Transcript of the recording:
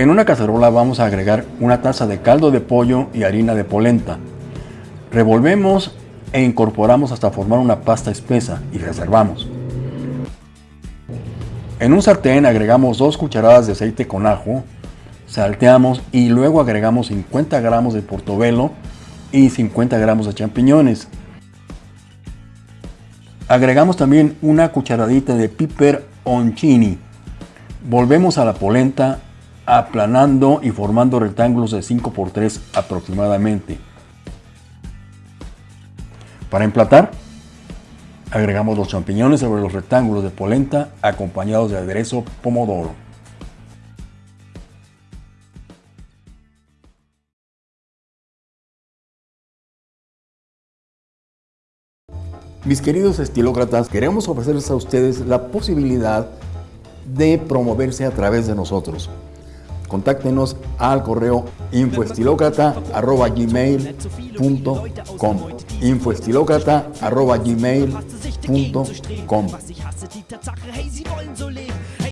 En una cacerola vamos a agregar una taza de caldo de pollo y harina de polenta. Revolvemos e incorporamos hasta formar una pasta espesa y reservamos. En un sartén agregamos 2 cucharadas de aceite con ajo, salteamos y luego agregamos 50 gramos de portobelo y 50 gramos de champiñones. Agregamos también una cucharadita de piper oncini. Volvemos a la polenta aplanando y formando rectángulos de 5 por 3 aproximadamente. Para emplatar, agregamos los champiñones sobre los rectángulos de polenta acompañados de aderezo pomodoro. Mis queridos estilócratas, queremos ofrecerles a ustedes la posibilidad de promoverse a través de nosotros contáctenos al correo infoestilocrata.gmail.com infoestilocrata.gmail.com